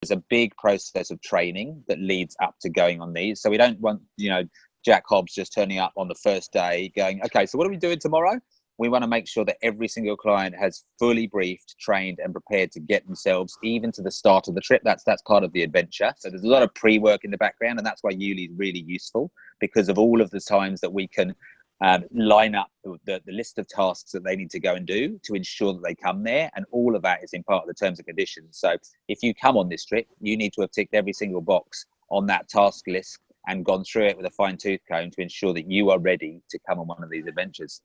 there's a big process of training that leads up to going on these. So we don't want, you know, Jack Hobbs just turning up on the first day going, okay, so what are we doing tomorrow? We want to make sure that every single client has fully briefed, trained, and prepared to get themselves even to the start of the trip. That's that's part of the adventure. So there's a lot of pre-work in the background, and that's why Yuli is really useful because of all of the times that we can um, line up the, the list of tasks that they need to go and do to ensure that they come there. And all of that is in part of the terms and conditions. So if you come on this trip, you need to have ticked every single box on that task list and gone through it with a fine tooth comb to ensure that you are ready to come on one of these adventures.